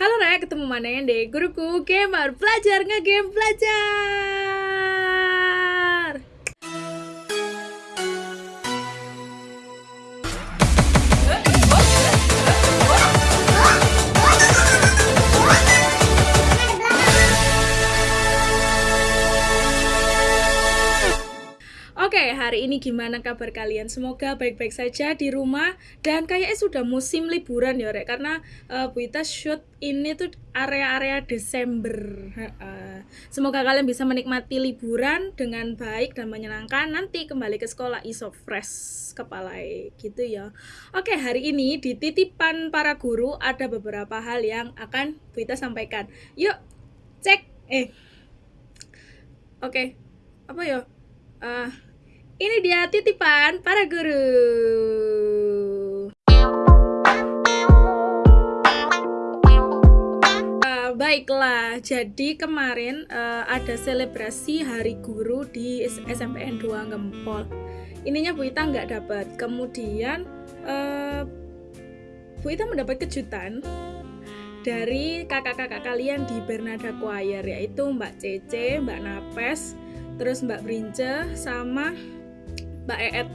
Halo Raya, ketemu mana yang deh? Guruku gamer, belajar nge-game, belajar! Hari ini gimana kabar kalian? Semoga baik-baik saja di rumah dan kayaknya sudah musim liburan ya, Rek. Karena uh, Bu Ita shoot ini tuh area-area Desember. Semoga kalian bisa menikmati liburan dengan baik dan menyenangkan. Nanti kembali ke sekolah iso fresh kepala gitu ya. Oke, hari ini di titipan para guru ada beberapa hal yang akan Bu Ita sampaikan. Yuk, cek. Eh. Oke. Apa ya? Uh, ini dia titipan para guru. Uh, baiklah, jadi kemarin uh, ada selebrasi Hari Guru di SMPN 2 Gempol. Ininya Bu Ita nggak dapat. Kemudian uh, Bu Ita mendapat kejutan dari kakak-kakak kalian di Bernada Choir yaitu Mbak Cece, Mbak Napes, terus Mbak Brince sama Mbak Eet.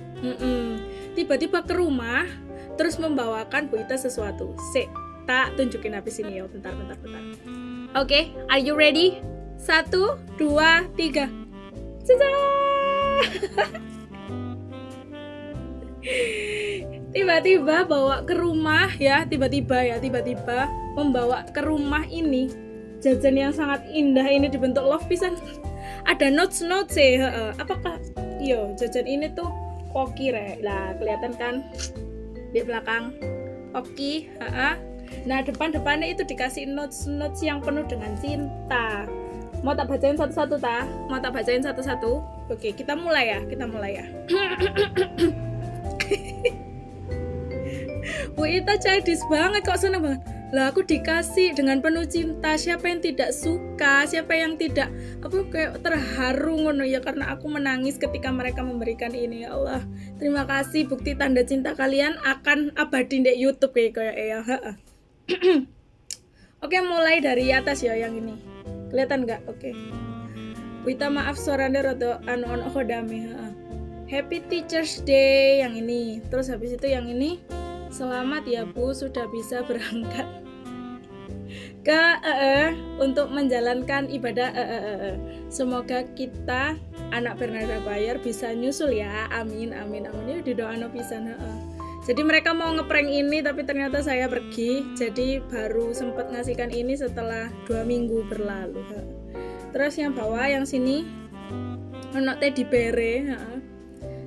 Tiba-tiba ke rumah terus membawakan Bu Ita sesuatu. Se tak tunjukin habis ini ya bentar bentar bentar. Oke okay, are you ready? Satu dua tiga. Tiba-tiba bawa ke rumah ya. Tiba-tiba ya. Tiba-tiba membawa ke rumah ini. Jajan yang sangat indah ini dibentuk love pisan. Ada notes notes sih apakah yo jajan ini tuh koki re lah kelihatan kan? Di belakang. Koki ha nah depan depannya itu dikasih notes notes yang penuh dengan cinta. Mau tak bacain satu-satu ta? Mau tak bacain satu-satu? Oke kita mulai ya kita mulai ya. Bu Ita childish banget kok seneng banget lah aku dikasih dengan penuh cinta. Siapa yang tidak suka siapa yang tidak apa kayak terharu ngono ya karena aku menangis ketika mereka memberikan ini. Ya Allah terima kasih bukti tanda cinta kalian akan abadi di YouTube kayak kayak ya oke mulai dari atas ya yang ini. Kelihatan nggak? Oke. Wita maaf suaranya rada anu anu hodame Happy Teachers Day yang ini. Terus habis itu yang ini Selamat ya Bu sudah bisa berangkat ke uh, untuk menjalankan ibadah uh, uh. Semoga kita anak Bernarda Bayer bisa nyusul ya. Amin amin amin. Ya di doa no bisa uh. Jadi mereka mau ngeprank ini tapi ternyata saya pergi. Jadi baru sempat ngasihkan ini setelah dua minggu berlalu. Terus yang bawah yang sini anak teddy bere.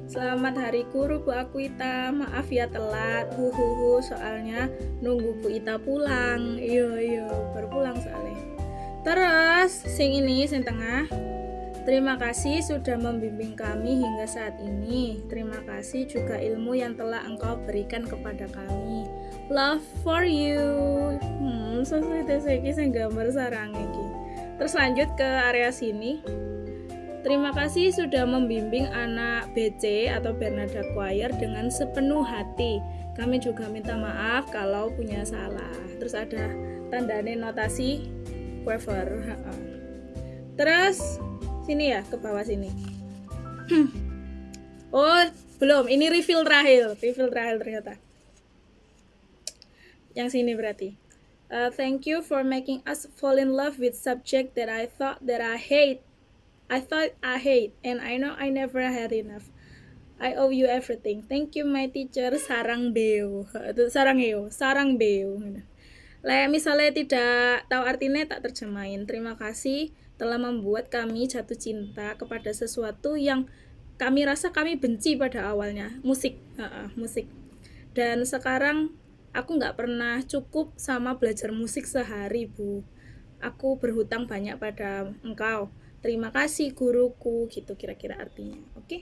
Selamat hari guru Bu aku. Maaf ya telat. Huhuhu soalnya nunggu Bu Ita pulang. Iya iya baru pulang soalnya. Terus sing ini sing tengah. Terima kasih sudah membimbing kami hingga saat ini. Terima kasih juga ilmu yang telah engkau berikan kepada kami. Love for you. Hmm, sesuai teseki sing gambar sarang iki. Terus lanjut ke area sini. Terima kasih sudah membimbing anak BC atau Bernada Choir dengan sepenuh hati. Kami juga minta maaf kalau punya salah. Terus ada tanda notasi waiver. Terus sini ya ke bawah sini. oh belum, ini refill terakhir, refill terakhir ternyata. Yang sini berarti. Uh, thank you for making us fall in love with subject that I thought that I hate I thought I hate, and I know I never had enough. I owe you everything. Thank you my teacher Sarang Beo. Sarang Heo, Sarang Beo. Lah misalnya tidak tahu artinya tak terjemahin. Terima kasih telah membuat kami jatuh cinta kepada sesuatu yang kami rasa kami benci pada awalnya. Musik, uh, uh, musik. Dan sekarang aku nggak pernah cukup sama belajar musik sehari, Bu. Aku berhutang banyak pada engkau terima kasih guruku gitu kira-kira artinya oke? Okay?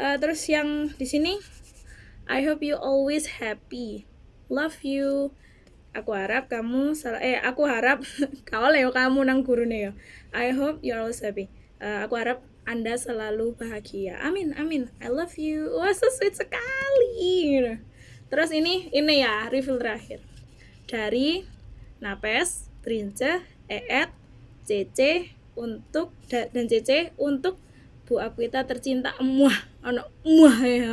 uh, eh, terus yang di sini I hope you always happy. Love you. Aku harap kamu eh aku harap kau leo kamu nang guru nih I hope you always happy. Uh, aku harap anda selalu bahagia. Amin amin. I love you. Wah so sweet sekali terus ini ini ya reveal terakhir. Dari Napes, Trince, Eet, CC untuk dan CC untuk Bu Akwita tercinta emuah ono emuah ya.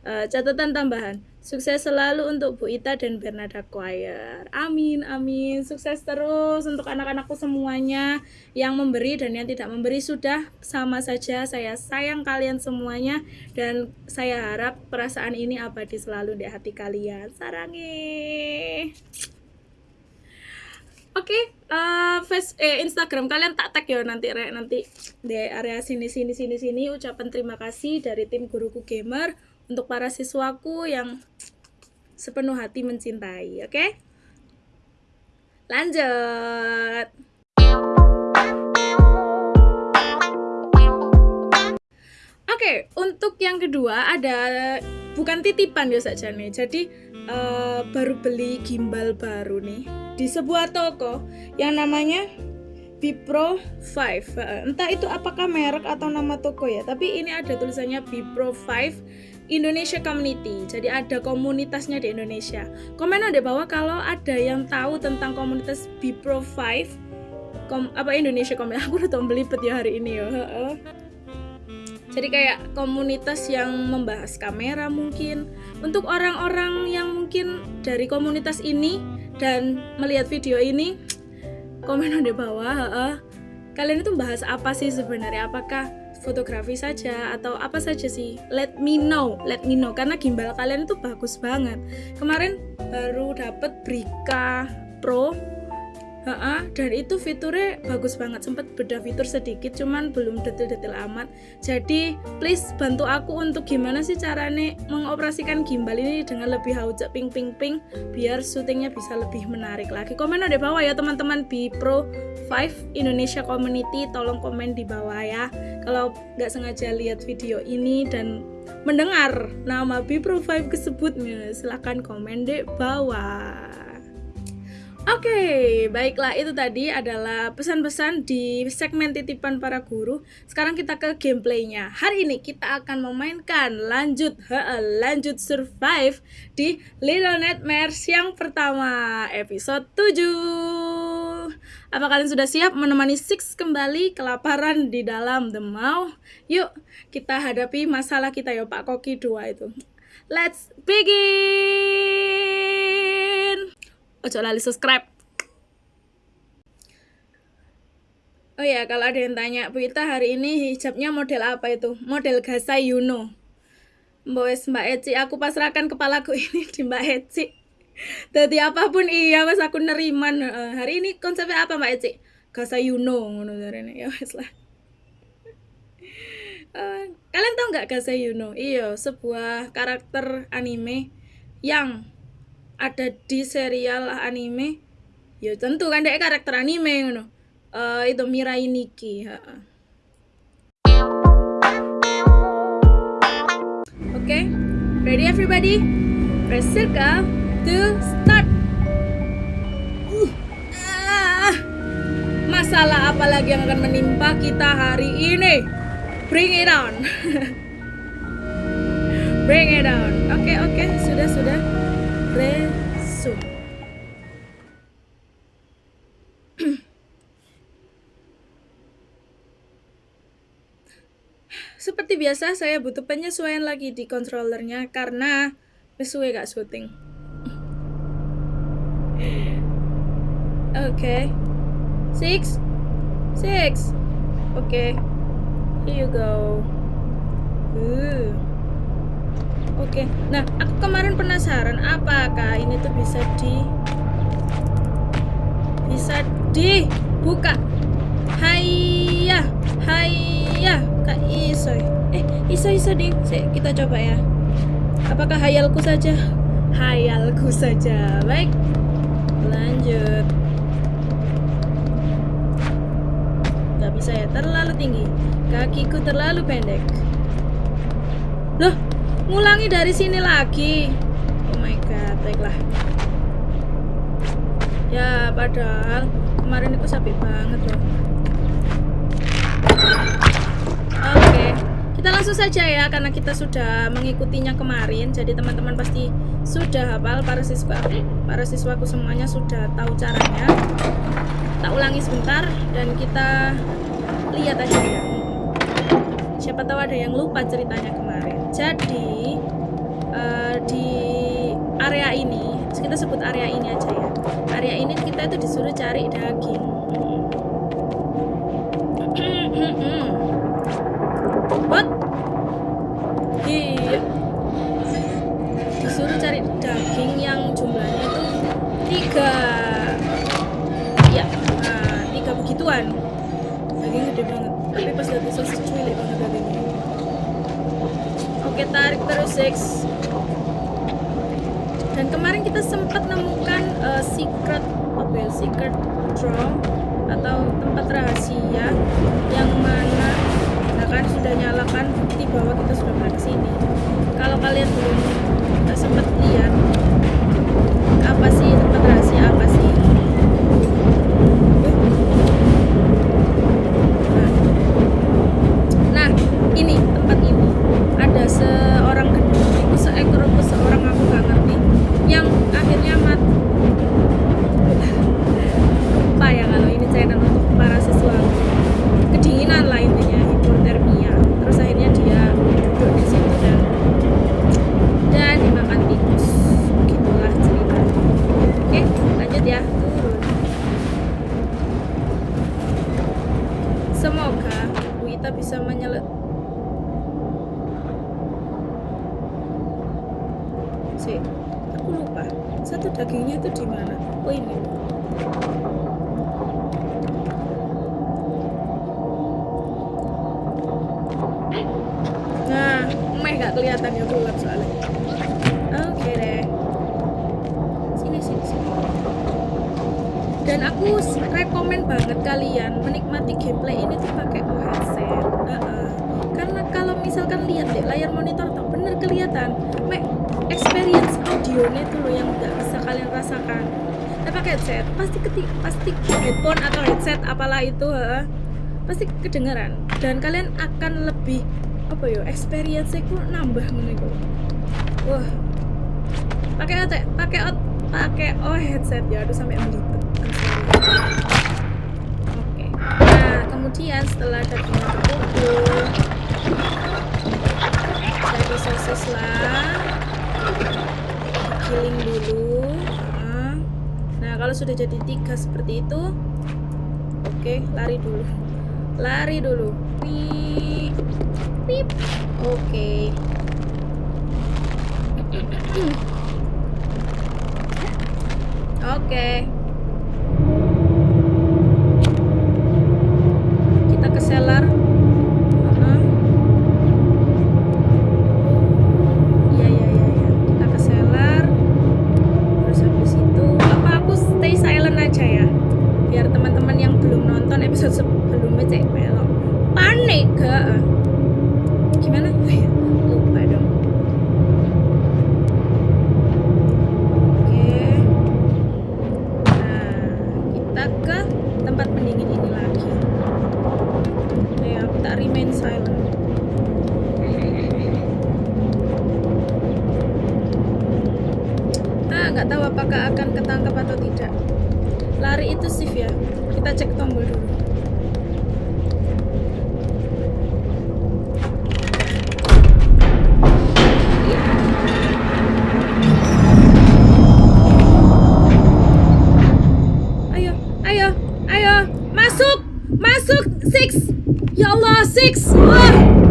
Uh, catatan tambahan Sukses selalu untuk Bu Ita dan Bernada Choir. Amin, amin. Sukses terus untuk anak-anakku semuanya yang memberi dan yang tidak memberi sudah sama saja. Saya sayang kalian semuanya dan saya harap perasaan ini abadi selalu di hati kalian. Sarangi. Oke, okay, uh, face eh, Instagram kalian tak tag ya nanti re, nanti di area sini sini sini sini ucapan terima kasih dari tim guruku gamer untuk para siswaku yang sepenuh hati mencintai, oke? Okay? Lanjut. Oke, okay, untuk yang kedua ada bukan titipan ya saja nih. Jadi uh, baru beli gimbal baru nih di sebuah toko yang namanya Bipro 5 entah itu apakah merek atau nama toko ya tapi ini ada tulisannya Bipro 5 Indonesia Community. Jadi ada komunitasnya di Indonesia. Komen ada bahwa kalau ada yang tahu tentang komunitas Bipro 5 kom, apa Indonesia Community. Aku udah belibet ya hari ini ya. Jadi kayak komunitas yang membahas kamera mungkin. Untuk orang-orang yang mungkin dari komunitas ini dan melihat video ini komen ada bawah. Kalian itu bahas apa sih sebenarnya? Apakah fotografi saja atau apa saja sih? Let me know let me know. Karena gimbal kalian itu bagus banget. Kemarin baru dapet Brika Pro Ha-ha, dan itu fiturnya bagus banget. Sempat beda fitur sedikit cuman belum detail-detail amat. Jadi please bantu aku untuk gimana sih caranya mengoperasikan gimbal ini dengan lebih haujak ping ping ping biar syutingnya bisa lebih menarik lagi. Komen di bawah ya teman-teman. B Pro 5 Indonesia Community. Tolong komen di bawah ya. Kalau nggak sengaja lihat video ini dan mendengar nama B Pro 5 kesebut silahkan komen di bawah Oke, baiklah itu tadi adalah pesan-pesan di segmen titipan para guru. Sekarang kita ke gameplaynya. Hari ini kita akan memainkan lanjut, lanjut survive di Little Nightmares yang pertama, episode 7. Apa kalian sudah siap menemani Six kembali kelaparan di dalam The Maw? Yuk, kita hadapi masalah kita ya Pak Koki 2 itu. Let's begin! Ojo lali subscribe Oh ya, kalau ada yang tanya, Bu Ita hari ini hijabnya model apa itu? Model Gasa Yuno. Mbak Mbak Eci, aku pasrahkan kepalaku ini di Mbak Eci. Jadi apa pun iya, mas aku neriman. Uh, hari ini konsepnya apa Mbak Eci? Gasa Yuno, ngono Ya wes lah. Uh, kalian tahu nggak Gasa Yuno? Iya, sebuah karakter anime yang ada di serial anime ya tentu kan dia karakter anime ngono. Uh, itu Mirai Nikki oke okay. ready everybody? Press circle to start. Uh, masalah apa lagi yang akan menimpa kita hari ini? Bring it on. Bring it on. Oke okay, oke okay. sudah sudah resume. Seperti biasa, saya butuh penyesuaian lagi di controllernya karena sesuai gak syuting. Oke. Okay. Six. Six. Oke. Okay. Here you go. Uh. Oke, nah aku kemarin penasaran apakah ini tuh bisa di bisa dibuka. Hayya, hayya, kak iso. Eh, iso iso ding. kita coba ya. Apakah hayalku saja? Hayalku saja. Baik, lanjut. Gak bisa ya, terlalu tinggi. Kakiku terlalu pendek. Loh, ngulangi dari sini lagi. Oh my god baiklah. Ya padahal kemarin itu sapi banget loh. Oke kita langsung saja ya karena kita sudah mengikutinya kemarin. Jadi teman-teman pasti sudah hafal para siswa para siswaku semuanya sudah tahu caranya. Tak ulangi sebentar dan kita lihat aja ya. Siapa tahu ada yang lupa ceritanya kemarin jadi uh, di area ini kita sebut area ini aja ya. Area ini kita itu disuruh cari daging terus six. Dan kemarin kita sempat nemukan uh, secret apa ya, secret draw atau tempat rahasia yang mana kan sudah nyalakan bukti bahwa kita sudah pernah ke sini kalau kalian belum sempat lihat pasti kedengeran. Dan kalian akan lebih apa ya experience ku nambah iku wah. Pakai otak pakai ot pakai oh headset ya aduh sampai melipet. Oke. Nah kemudian setelah dagingnya terkumpul jadi sosis lah giling dulu. Nah, kalau sudah jadi tiga seperti itu oke lari dulu lari dulu Wih. Pip. Oke. Okay. Oke. Okay. Kita ke seller. Iya iya iya iya. Kita ke seller. Terus habis itu apa aku stay silent aja ya. Biar teman-teman yang belum nonton episode sebelumnya cek pelok. Panik gak? gimana lupa dong oke nah kita ke tempat pendingin ini lagi ya kita remain silent ah nggak tahu apakah akan ketangkap atau tidak lari itu shift ya kita cek tombol dulu six. Ah.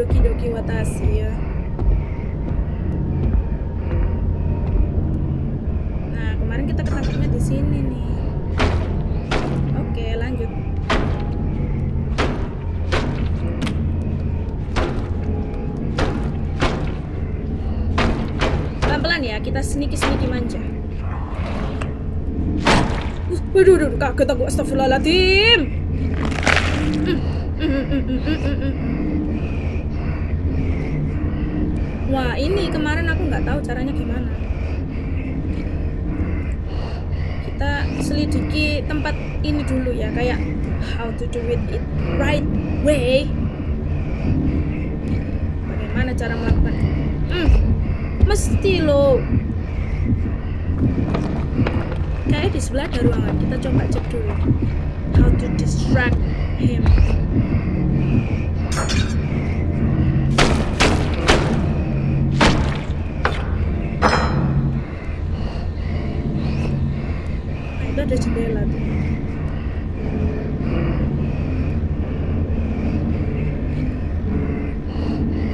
Doki doki watashi ya. Nah kemarin kita ketangkapnya di sini nih. Oke lanjut. Pelan-pelan ya, kita sneaky-sneaky manja. Uh, Waduh, waduh, kaget aku astagfirullahaladzim. Mm, mm, mm, mm, mm, mm, mm. Wah, ini kemarin aku nggak tahu caranya gimana. Kita selidiki tempat ini dulu ya, kayak how to do it it right way. Bagaimana cara melakukan? Hmm, mesti loh. Kayak di sebelah ada ruangan. Kita coba cek dulu. How to distract him. Ada jendela tuh.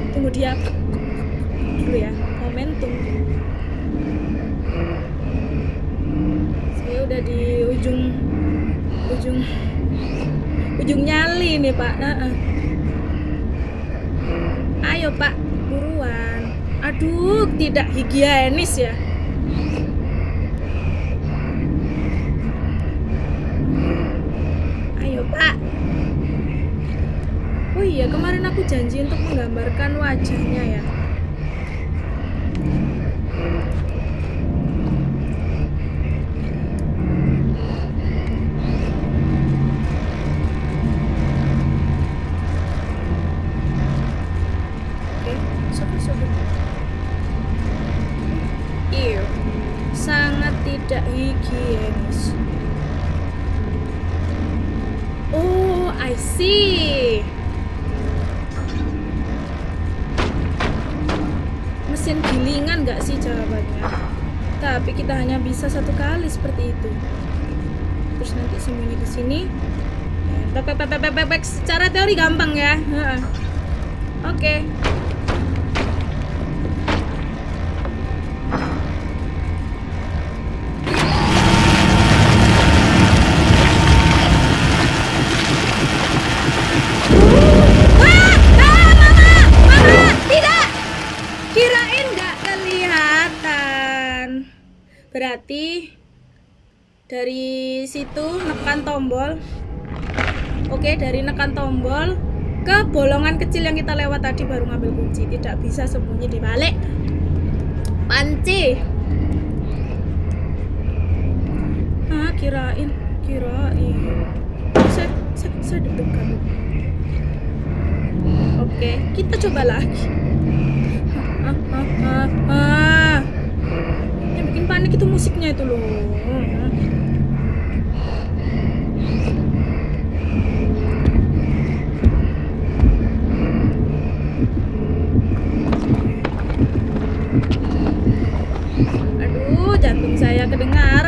Tunggu dia dulu ya, momentum. Saya udah di ujung ujung ujung nyali nih Pak. Nah, ah. Ayo Pak, buruan. Aduh, tidak higienis ya. Ayo Pak. Oh iya, kemarin aku janji untuk menggambarkan wajahnya ya. Hanya bisa satu kali seperti itu. Terus nanti sembunyi di sini. Bek, bek, bek, bek, bek, bek. Secara teori gampang ya. Oke. Berarti dari situ nekan tombol. Oke, dari nekan tombol ke bolongan kecil yang kita lewat tadi baru ngambil kunci. Tidak bisa sembunyi di balik panci. Ah, kirain, kirain. Saya, saya, saya. Oke, kita coba lagi. Ah, ah, ah, ah. Panik itu musiknya itu loh. Aduh, jantung saya kedengaran.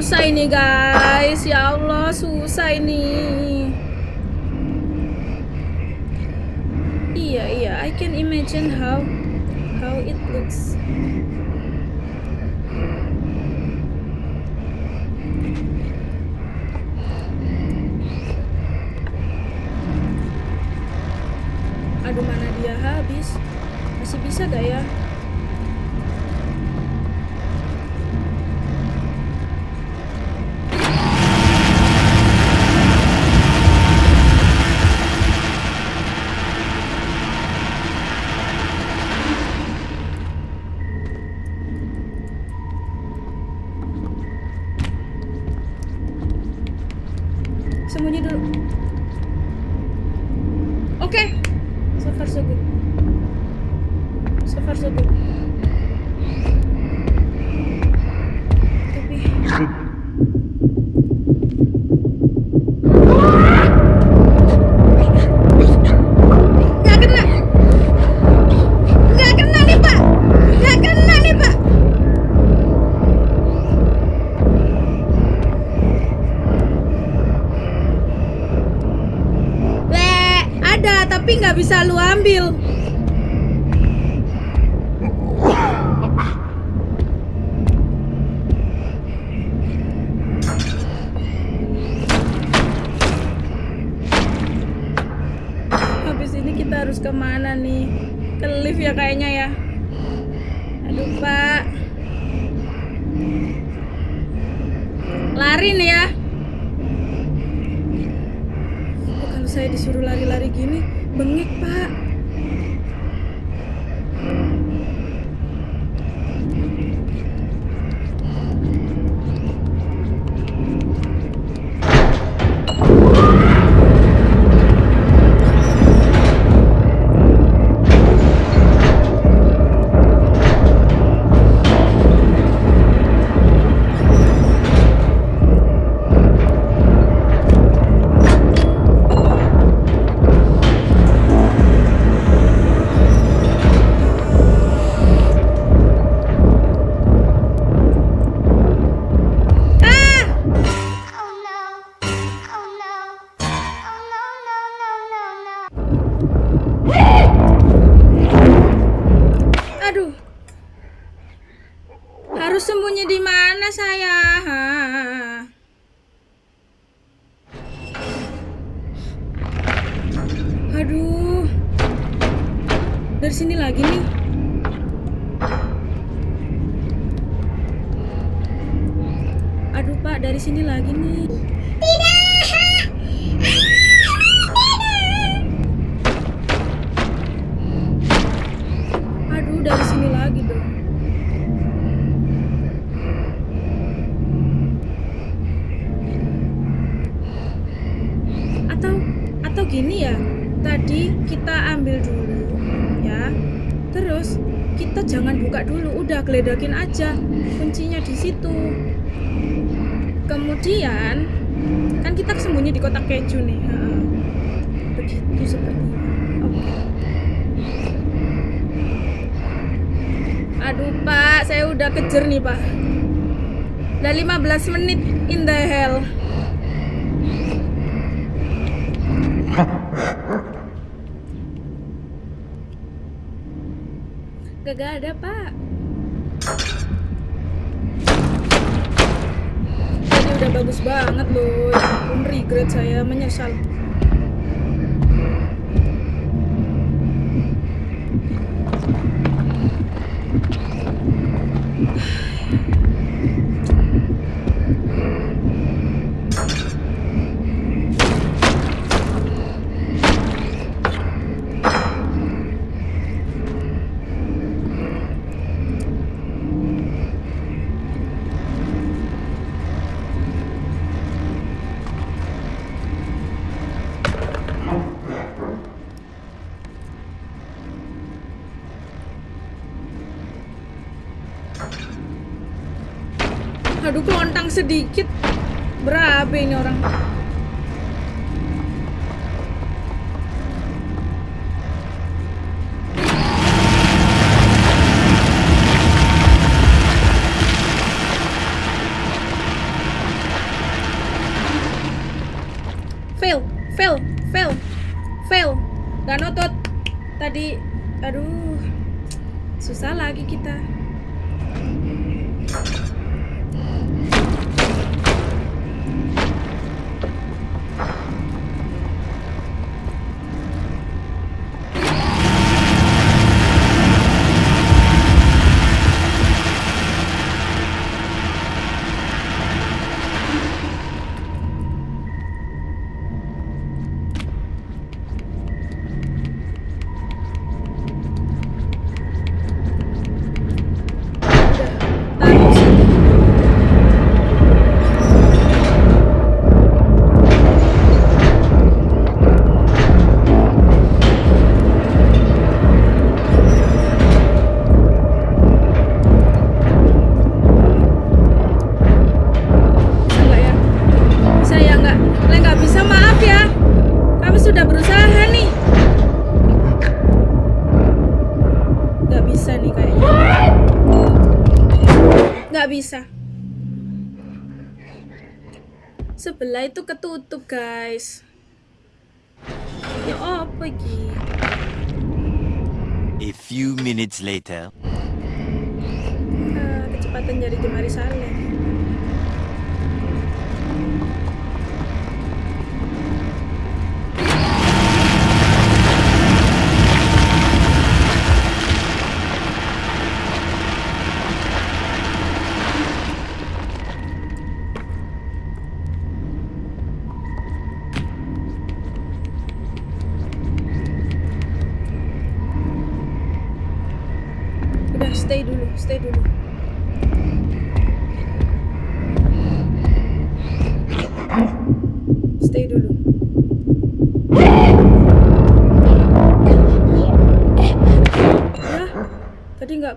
susah ini guys. Ya Allah susah ini. Iya iya. I can imagine how how it looks. Aduh mana dia habis? Masih bisa gak ya? Harus ke mana nih? Ke lift ya kayaknya ya. Aduh pak. Lari nih ya. Oh, kalau saya disuruh lari-lari gini, bengek pak. Kejer nih pak. Udah 15 menit in the hell. Gak ada pak. Ini udah bagus banget loh Ya ampun regret saya menyesal Aduh kelontang sedikit. Berapa ini orang. Fail, fail, fail, fail. Gak notot. Tadi, aduh Susah lagi kita bisa. Sebelah itu ketutup, guys. Ya apa iki? A few minutes later. Ah, kecepatan jari jemari Saleh.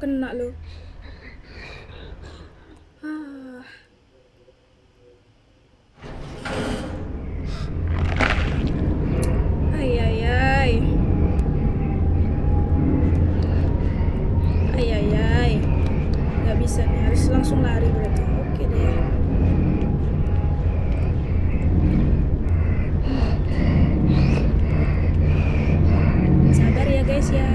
Kena loh. Ah. Ay, ay, ay. Ay, ay, ay. Nggak bisa nih, harus langsung lari berarti. Oke deh. Sabar ya guys ya.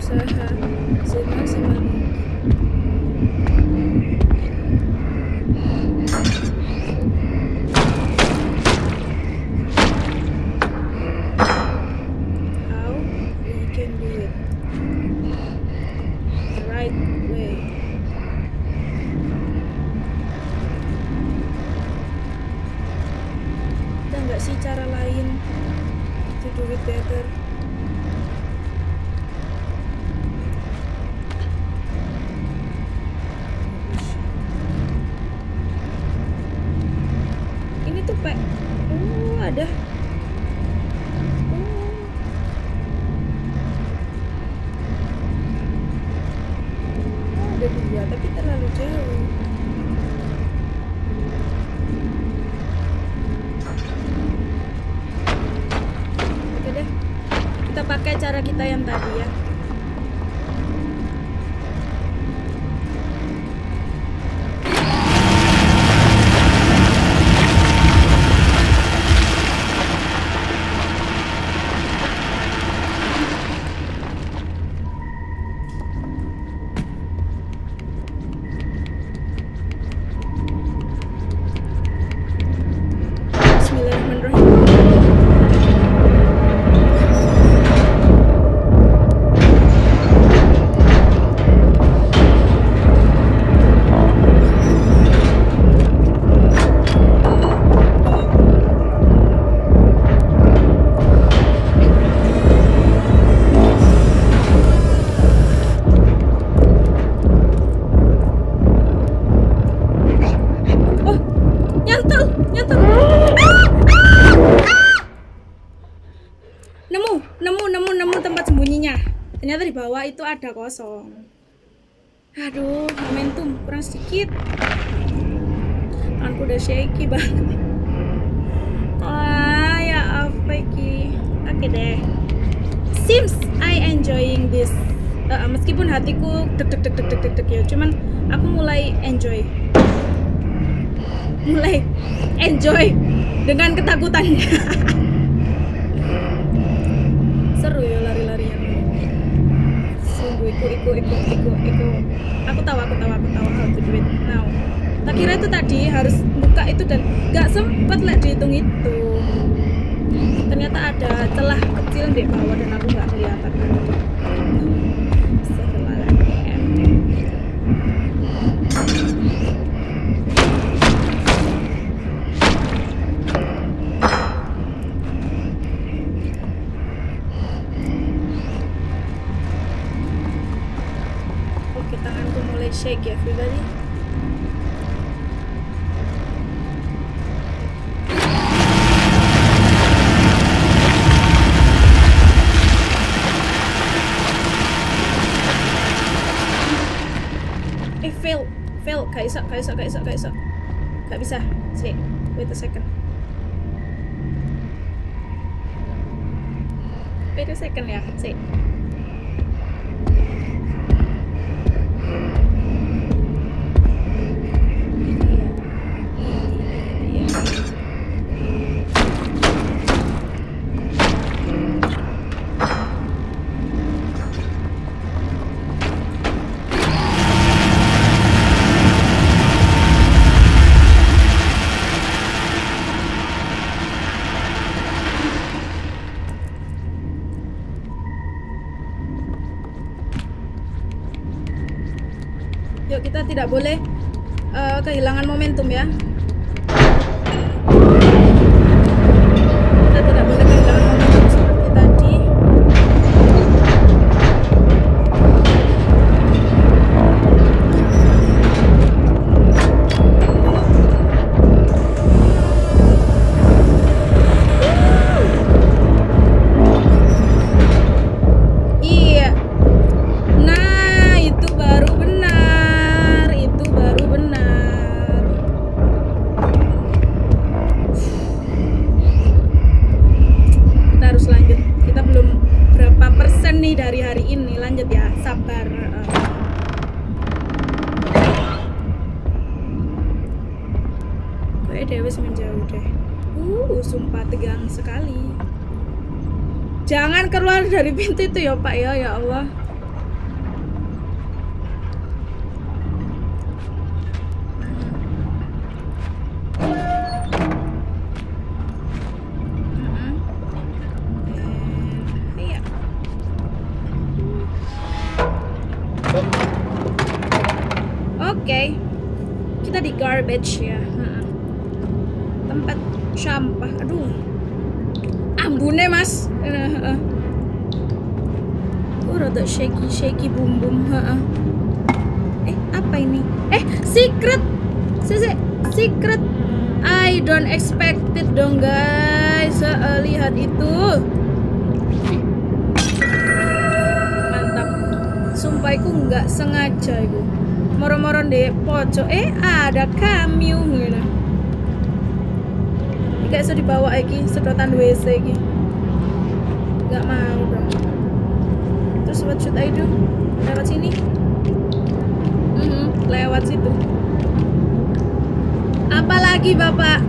berusaha semaksimal mungkin. How we can do it the right way. Ada nggak sih cara lain to do it better? Ini tuh pak, oh ada. Oh. Oh, ada dua, tapi terlalu jauh. Oke deh, kita pakai cara kita yang tadi itu ada kosong. Aduh, momentum kurang sedikit. Tanganku udah shaky banget. Wah, ya apa iki? Oke deh. Seems I enjoying this. Eh, meskipun hatiku deg deg deg deg deg deg ya, cuman aku mulai enjoy mulai enjoy dengan ketakutannya seru ya lari-larian sungguh iku iku iku iku iku aku tahu aku tahu aku tahu how to do it now kira itu tadi harus buka itu dan gak sempet lah dihitung itu ternyata ada celah kecil di bawah dan aku nggak kelihatan mulai shake ya, everybody. besok, besok, besok, ke esok Gak bisa Sik. Wait a second Wait a second ya sik. tidak boleh itu ya Pak ya. Ya Allah. kocok eh ada kamu gitu. Gak iso dibawa lagi sedotan WC lagi nggak mau bro. Terus what should I do? Lewat sini? Mm -hmm, lewat situ. Apalagi bapak?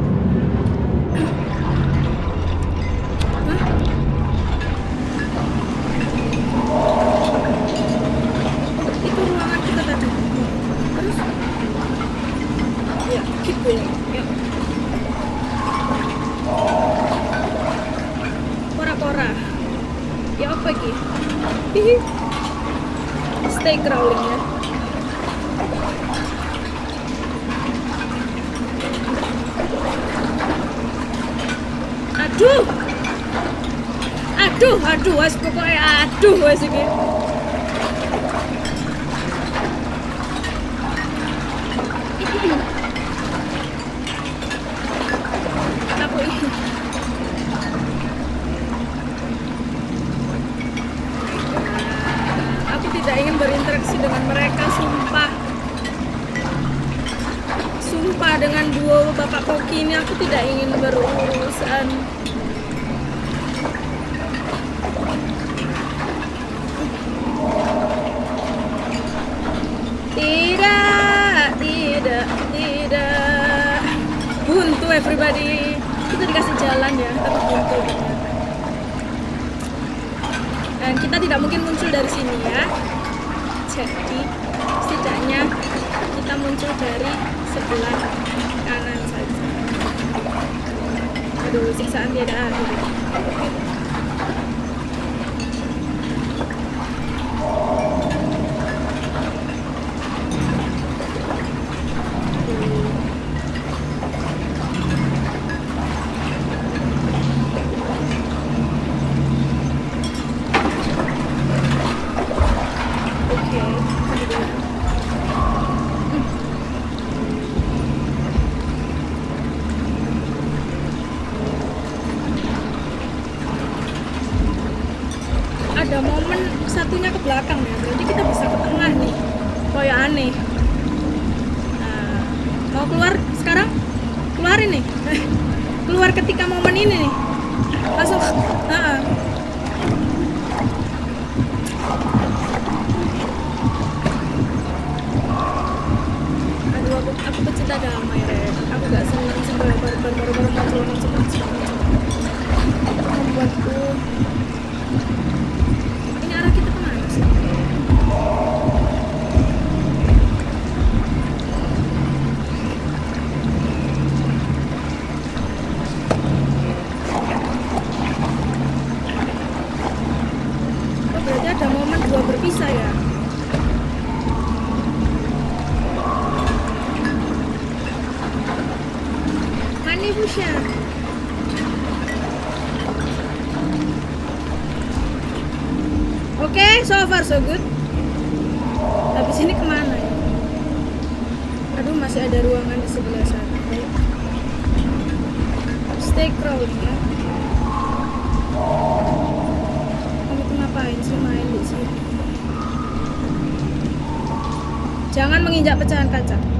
setidaknya kita muncul dari sebelah kanan saja. Aduh siksaan tidak ada. oke okay, so far so good. Habis ini ke mana ya? Aduh masih ada ruangan di sebelah sana. Okay. stay crowd ya. Kamu tuh ngapain sih main di sini? Jangan menginjak pecahan kaca.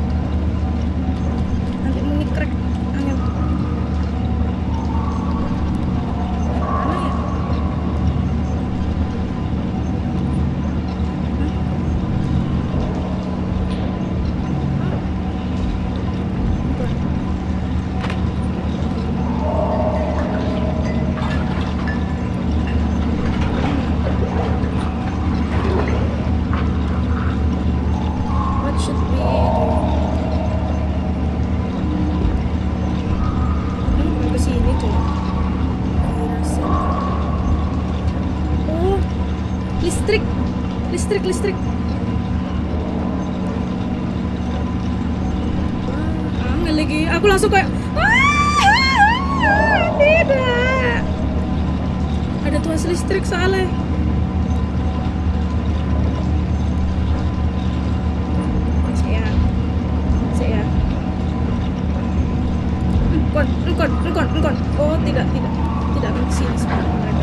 bukan. Oh tidak tidak. Tidak akan ke sini sebenarnya mereka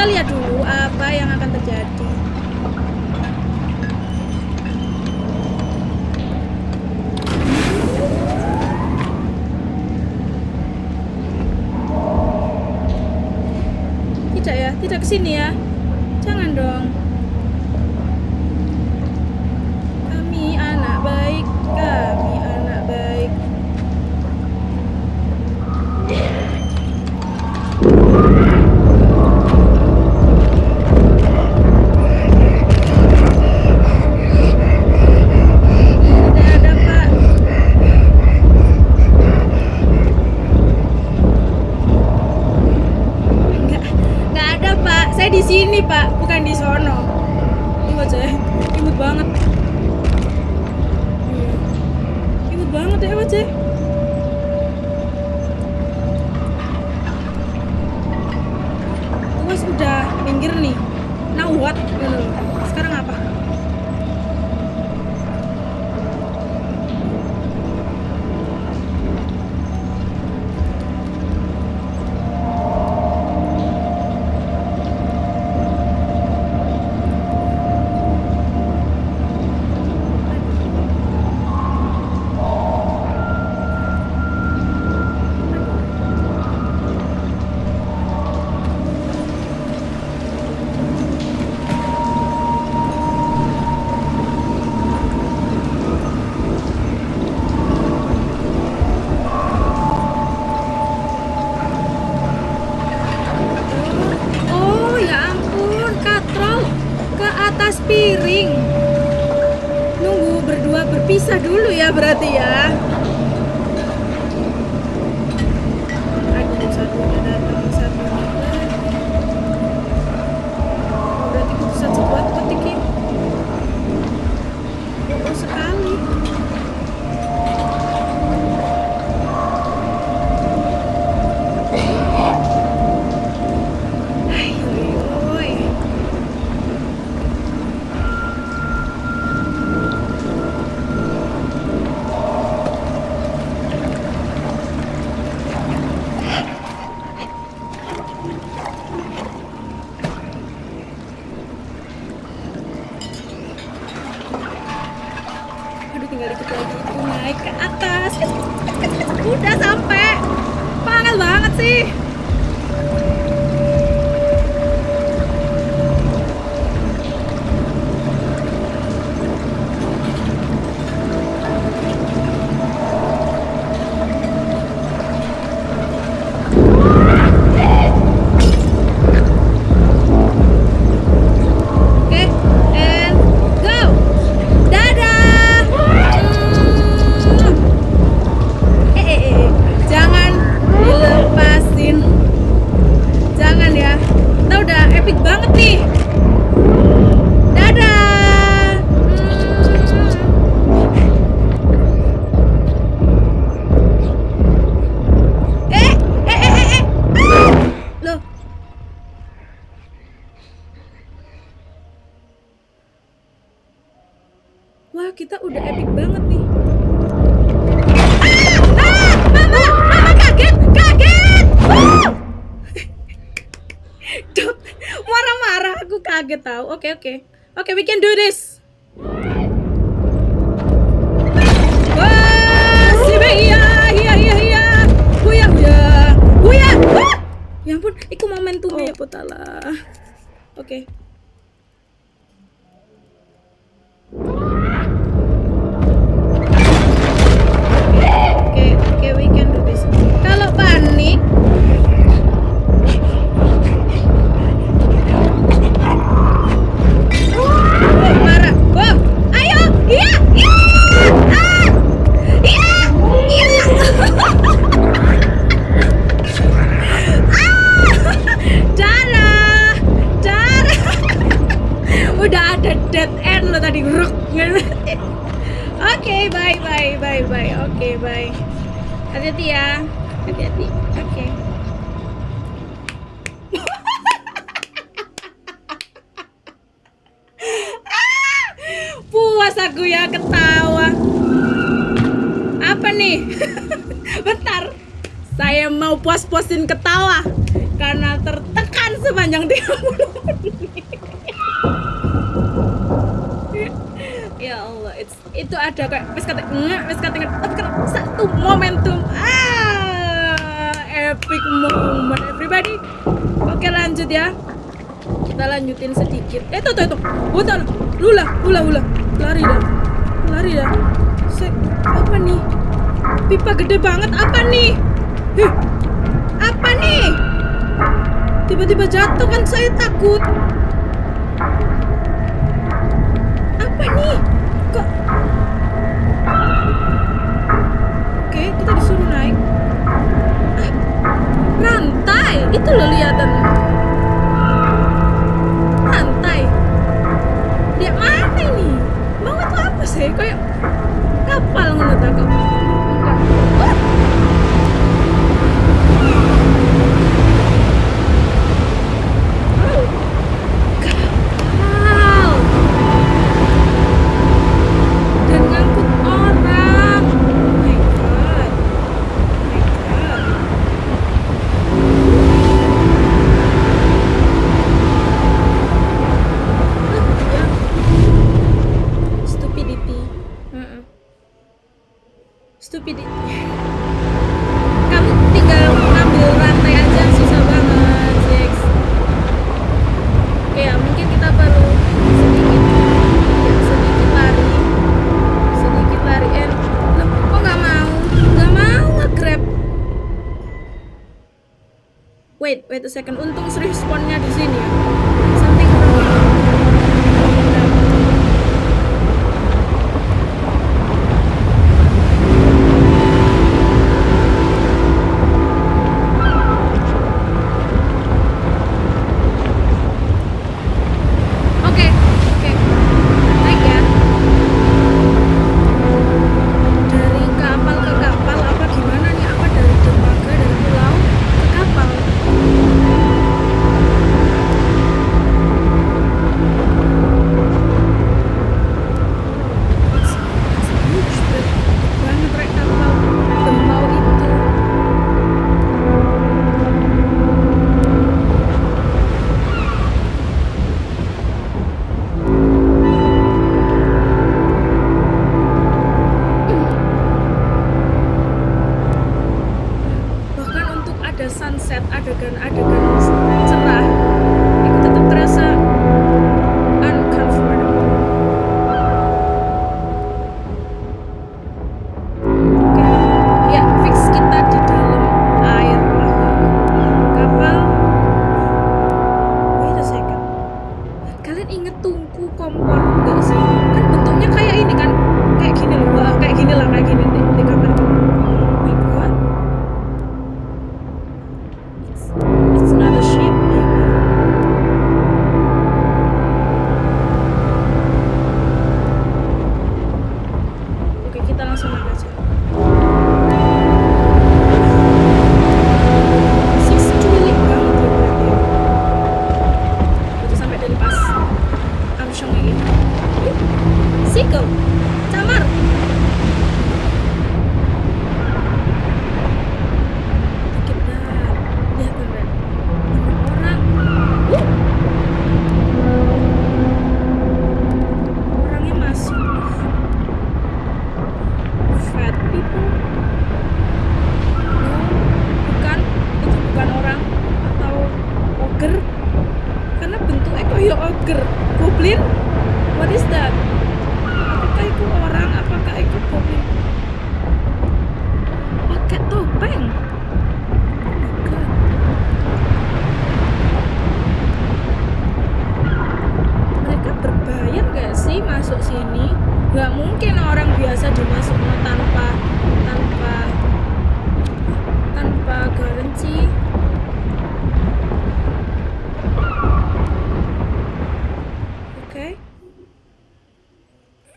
kita lihat dulu apa yang akan terjadi. Tidak ya tidak ke sini ya. Jangan dong. Kami anak baik kami. Oke, bye bye bye bye. Oke, bye. Hati-hati ya. Hati-hati. Oke. Ah, Puas aku ya ketawa. Apa nih? Bentar. Saya mau puas-puasin ketawa karena tertekan sepanjang 30 menit. ya Allah it's, itu ada kayak wis kata nggak wis kata tapi kata satu momentum. Ah epic moment. Everybody oke lanjut ya. Kita lanjutin sedikit. Eh tuh tuh tuh. Udah lula lula lula. Lari dah. Lari dah. Se apa nih? Pipa gede banget apa nih? Hih, apa nih? Tiba-tiba jatuh kan saya takut. Apa nih itu lo lihatan rantai dia mana ini? Mau itu apa sih? Kayak second Atakan Atakan masuk sini nggak mungkin orang biasa dimasukin tanpa tanpa tanpa garansi oke okay.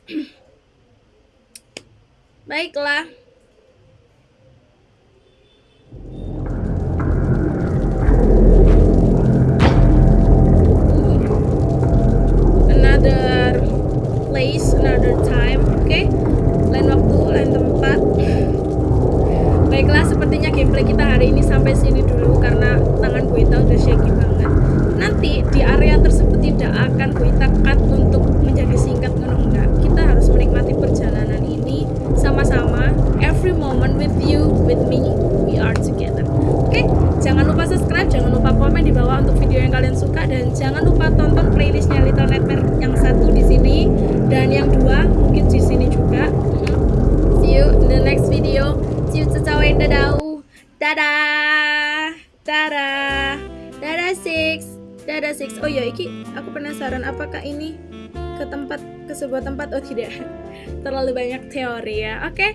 baiklah okay